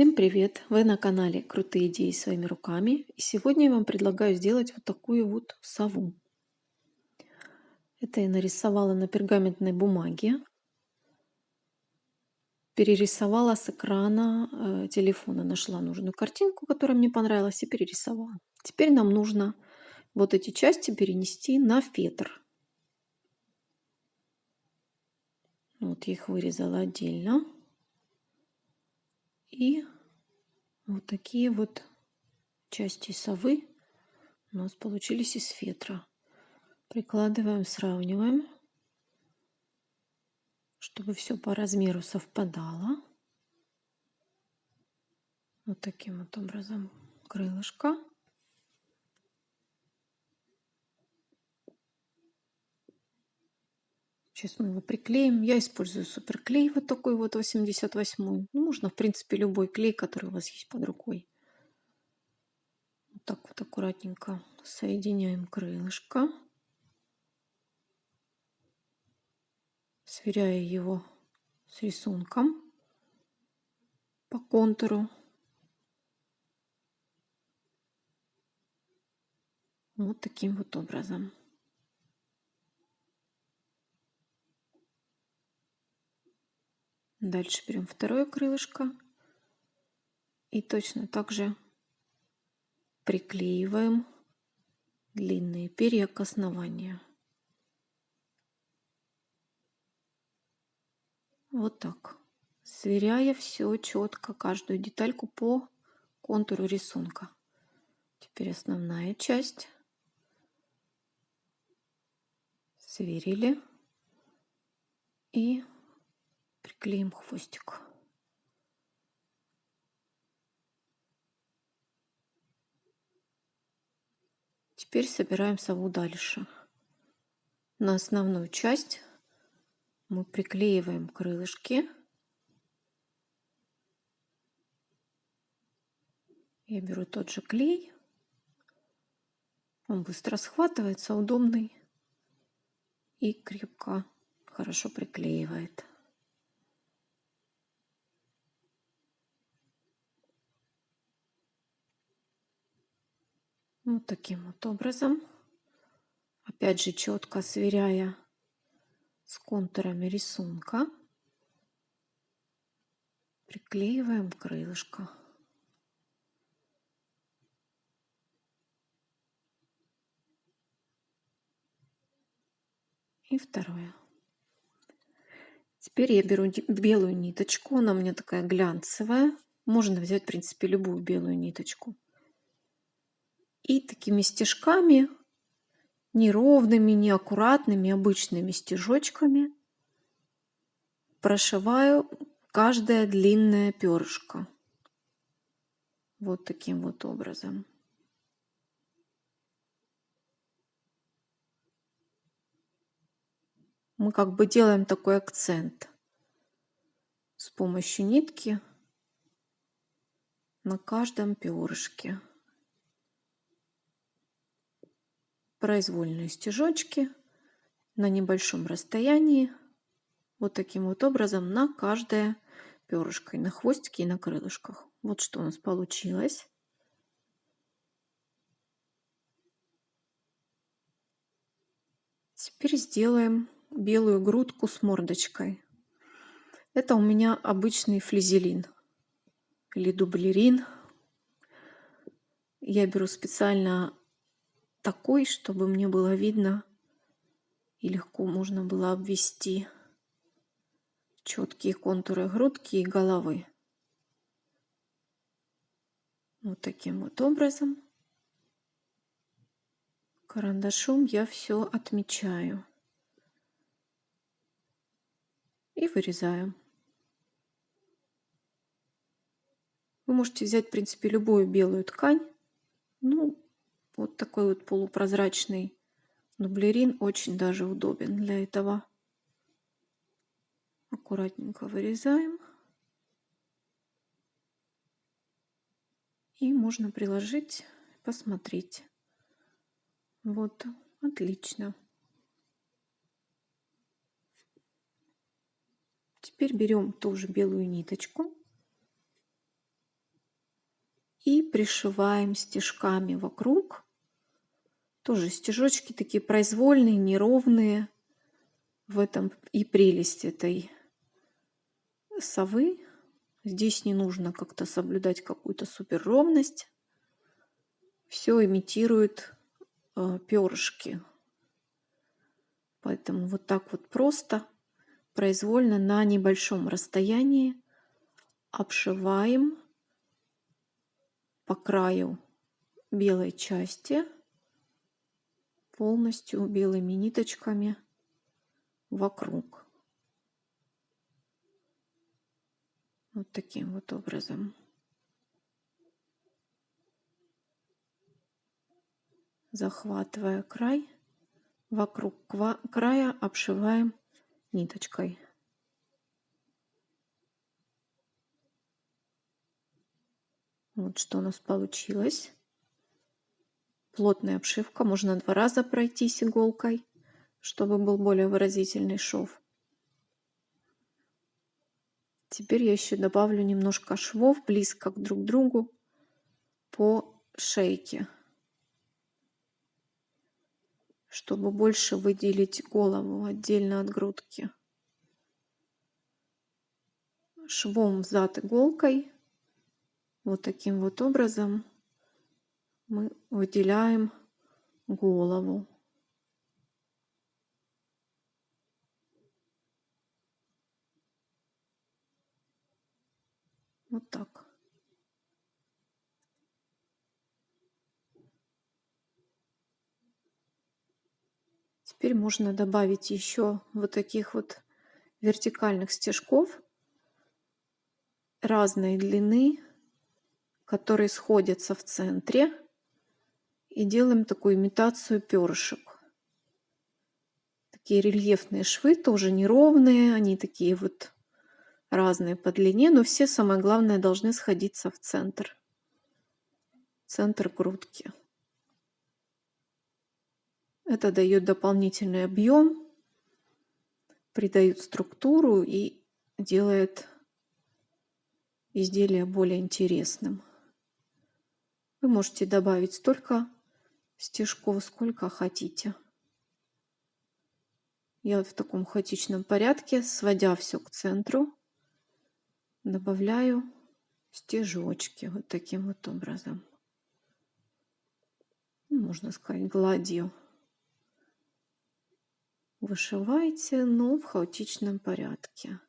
Всем привет! Вы на канале Крутые идеи своими руками. И сегодня я вам предлагаю сделать вот такую вот сову. Это я нарисовала на пергаментной бумаге. Перерисовала с экрана э, телефона. Нашла нужную картинку, которая мне понравилась, и перерисовала. Теперь нам нужно вот эти части перенести на фетр. Вот я их вырезала отдельно. И вот такие вот части совы у нас получились из фетра. Прикладываем, сравниваем, чтобы все по размеру совпадало. Вот таким вот образом крылышко. Сейчас мы его приклеим. Я использую суперклей вот такой вот 88. Ну, можно, в принципе, любой клей, который у вас есть под рукой. Вот так вот аккуратненько соединяем крылышко. Сверяя его с рисунком по контуру. Вот таким вот образом. Дальше берем второе крылышко и точно так же приклеиваем длинные перья к основанию. Вот так. Сверяя все четко, каждую детальку по контуру рисунка. Теперь основная часть. Сверили. И приклеим хвостик. Теперь собираем сову дальше. На основную часть мы приклеиваем крылышки. Я беру тот же клей. Он быстро схватывается, удобный и крепко, хорошо приклеивает. Вот таким вот образом. Опять же четко сверяя с контурами рисунка. Приклеиваем крылышко. И второе. Теперь я беру белую ниточку, она у меня такая глянцевая. Можно взять, в принципе, любую белую ниточку. И такими стежками, неровными, неаккуратными, обычными стежочками прошиваю каждое длинное перышко. Вот таким вот образом. Мы как бы делаем такой акцент с помощью нитки на каждом перышке. Произвольные стежочки на небольшом расстоянии, вот таким вот образом на каждое перышко, и на хвостике, и на крылышках. Вот что у нас получилось. Теперь сделаем белую грудку с мордочкой. Это у меня обычный флизелин или дублерин. Я беру специально такой, чтобы мне было видно и легко можно было обвести четкие контуры грудки и головы. Вот таким вот образом карандашом я все отмечаю и вырезаю. Вы можете взять, в принципе, любую белую ткань. Ну, вот такой вот полупрозрачный дублерин очень даже удобен для этого. Аккуратненько вырезаем. И можно приложить, посмотреть. Вот, отлично. Теперь берем ту же белую ниточку И пришиваем стежками вокруг. Тоже стежочки такие произвольные, неровные. В этом и прелесть этой совы. Здесь не нужно как-то соблюдать какую-то супер ровность. Все имитирует э, перышки. Поэтому вот так вот просто, произвольно на небольшом расстоянии обшиваем по краю белой части полностью белыми ниточками вокруг. Вот таким вот образом. Захватывая край, вокруг края обшиваем ниточкой. Вот что у нас получилось. Плотная обшивка. Можно два раза пройтись иголкой, чтобы был более выразительный шов. Теперь я еще добавлю немножко швов близко к друг другу по шейке, чтобы больше выделить голову отдельно от грудки. Швом взад иголкой вот таким вот образом мы выделяем голову. Вот так. Теперь можно добавить еще вот таких вот вертикальных стежков разной длины, которые сходятся в центре. И делаем такую имитацию перышек. Такие рельефные швы, тоже неровные, они такие вот разные по длине, но все, самое главное, должны сходиться в центр. Центр грудки. Это дает дополнительный объем, придает структуру и делает изделие более интересным. Вы можете добавить столько стежков, сколько хотите. Я в таком хаотичном порядке, сводя все к центру, добавляю стежочки вот таким вот образом. Ну, можно сказать, гладью. Вышивайте, но в хаотичном порядке.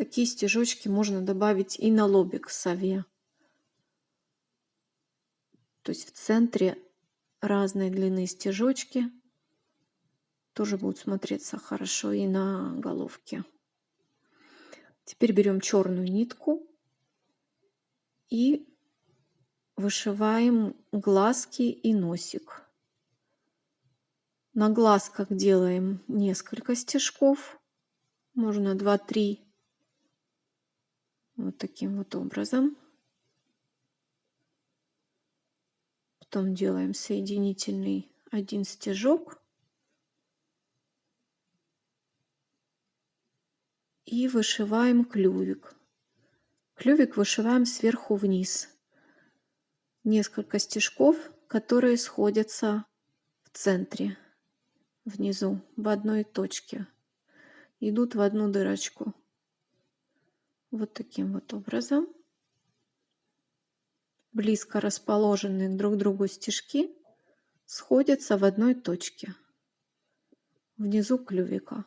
Такие стежочки можно добавить и на лобик сове. То есть в центре разной длины стежочки тоже будут смотреться хорошо и на головке. Теперь берем черную нитку и вышиваем глазки и носик. На глазках делаем несколько стежков, можно 2-3, вот таким вот образом. Потом делаем соединительный один стежок и вышиваем клювик. Клювик вышиваем сверху вниз. Несколько стежков, которые сходятся в центре, внизу, в одной точке. Идут в одну дырочку. Вот таким вот образом. Близко расположенные друг к другу стежки сходятся в одной точке, внизу клювика.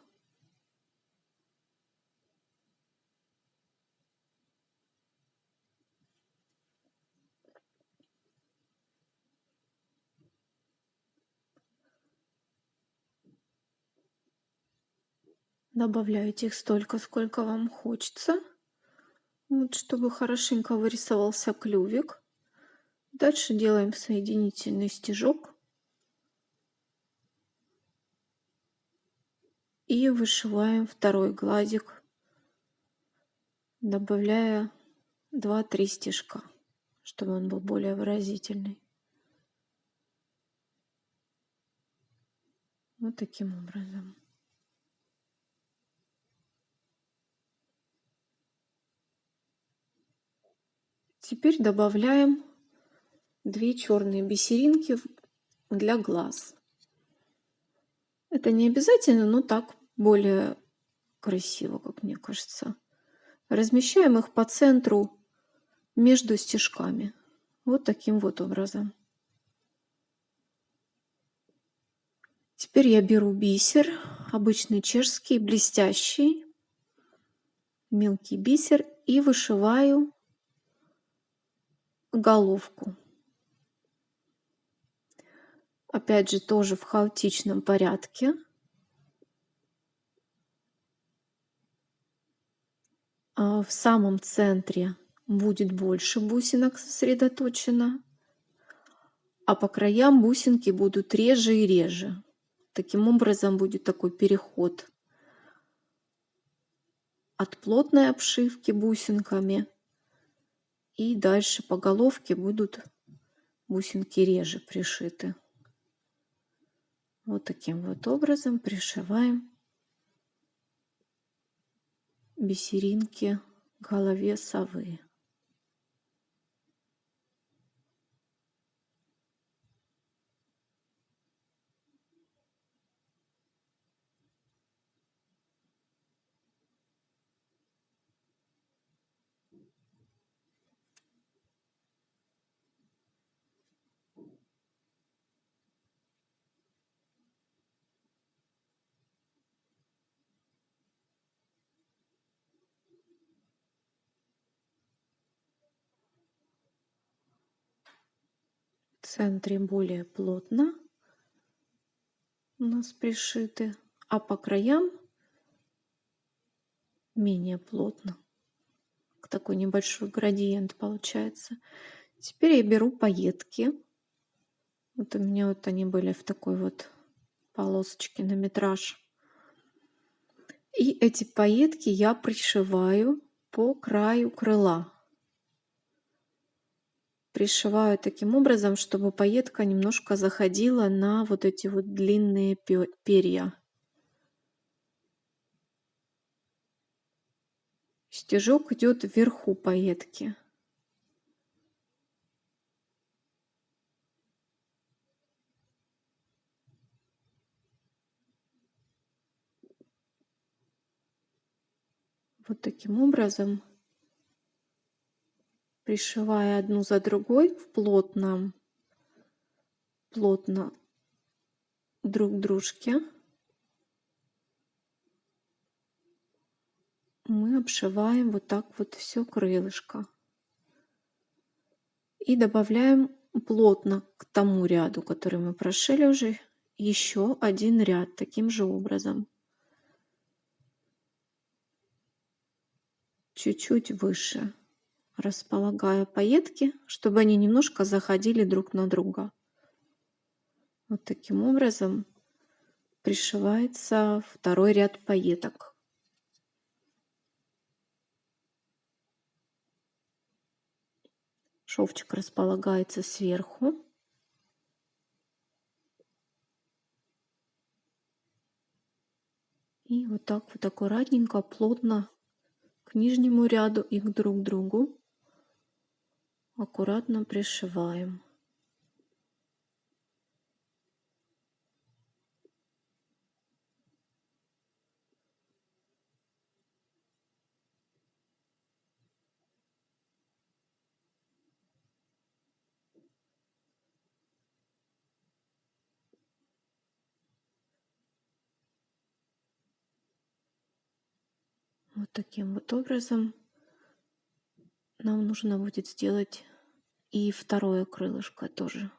Добавляйте их столько, сколько вам хочется. Вот, чтобы хорошенько вырисовался клювик. Дальше делаем соединительный стежок. И вышиваем второй гладик, добавляя 2-3 стежка, чтобы он был более выразительный. Вот таким образом. Теперь добавляем две черные бисеринки для глаз. Это не обязательно, но так более красиво, как мне кажется. Размещаем их по центру между стежками. Вот таким вот образом. Теперь я беру бисер, обычный чешский, блестящий, мелкий бисер и вышиваю головку. Опять же, тоже в хаотичном порядке. А в самом центре будет больше бусинок сосредоточено, а по краям бусинки будут реже и реже. Таким образом будет такой переход от плотной обшивки бусинками и дальше по головке будут бусинки реже пришиты. Вот таким вот образом пришиваем бисеринки голове совы. Центре более плотно у нас пришиты, а по краям менее плотно. Такой небольшой градиент получается. Теперь я беру пайетки. Вот у меня вот они были в такой вот полосочке на метраж. И эти пайетки я пришиваю по краю крыла пришиваю таким образом, чтобы пайетка немножко заходила на вот эти вот длинные перья. Стежок идет вверху пайетки. Вот таким образом пришивая одну за другой в плотном, плотно друг дружке, мы обшиваем вот так вот все крылышко. И добавляем плотно к тому ряду, который мы прошили уже, еще один ряд таким же образом. Чуть-чуть выше располагаю пайетки, чтобы они немножко заходили друг на друга. Вот таким образом пришивается второй ряд пайеток. Шовчик располагается сверху. И вот так вот аккуратненько, плотно к нижнему ряду и к друг другу аккуратно пришиваем. Вот таким вот образом нам нужно будет сделать и второе крылышко тоже.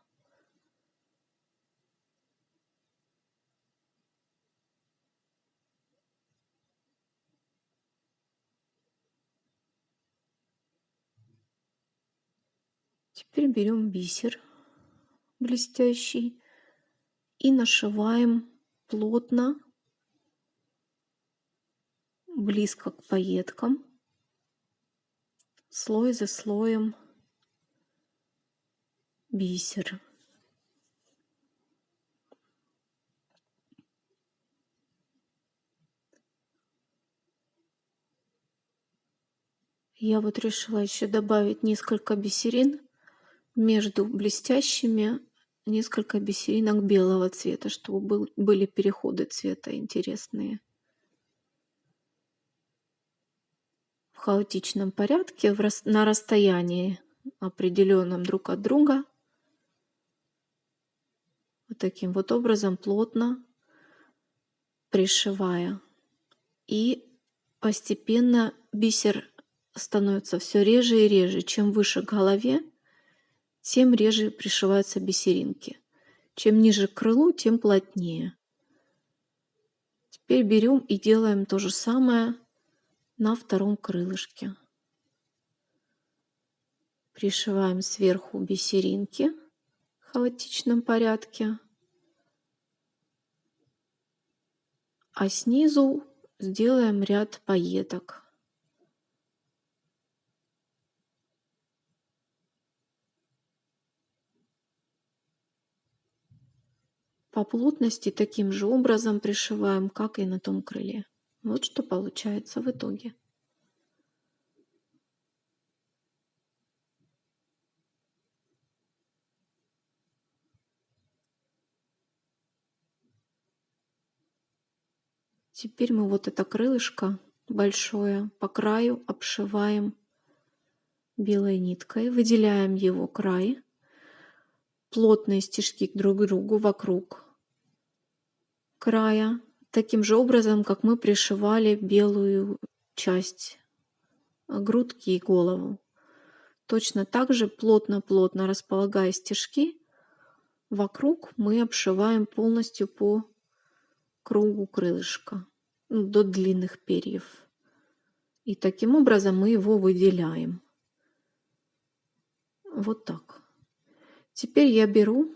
Теперь берем бисер блестящий и нашиваем плотно, близко к пайеткам слой за слоем бисер. Я вот решила еще добавить несколько бисерин между блестящими, несколько бисеринок белого цвета, чтобы был, были переходы цвета интересные. В хаотичном порядке, на расстоянии определенном друг от друга. Вот таким вот образом плотно пришивая. И постепенно бисер становится все реже и реже. Чем выше к голове, тем реже пришиваются бисеринки. Чем ниже к крылу, тем плотнее. Теперь берем и делаем то же самое на втором крылышке. Пришиваем сверху бисеринки в хаотичном порядке. А снизу сделаем ряд пайеток. По плотности таким же образом пришиваем, как и на том крыле. Вот что получается в итоге. Теперь мы вот это крылышко большое по краю обшиваем белой ниткой, выделяем его край, плотные стежки друг к другу вокруг края, таким же образом, как мы пришивали белую часть э, грудки и голову. Точно так же плотно-плотно располагая стежки, вокруг мы обшиваем полностью по кругу крылышка ну, до длинных перьев. И таким образом мы его выделяем. Вот так. Теперь я беру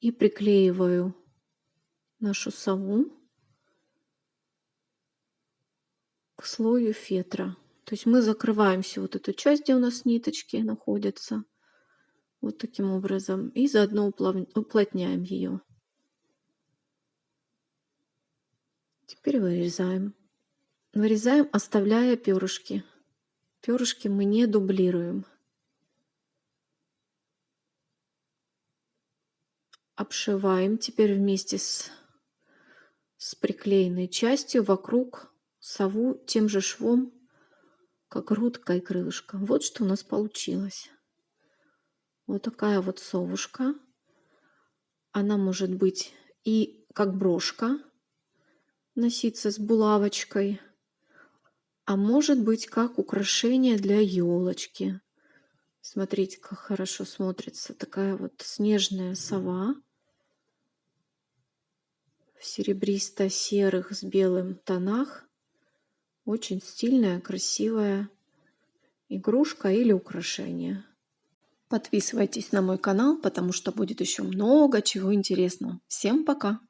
и приклеиваю нашу сову слою фетра. То есть мы закрываем всю вот эту часть, где у нас ниточки находятся. Вот таким образом. И заодно уплотняем ее. Теперь вырезаем. Вырезаем, оставляя перышки. Перышки мы не дублируем. Обшиваем теперь вместе с с приклеенной частью вокруг сову тем же швом, как грудка и крылышко. Вот что у нас получилось. Вот такая вот совушка. Она может быть и как брошка носиться с булавочкой, а может быть как украшение для елочки. Смотрите, как хорошо смотрится такая вот снежная сова в серебристо-серых с белым тонах. Очень стильная, красивая игрушка или украшение. Подписывайтесь на мой канал, потому что будет еще много чего интересного. Всем пока!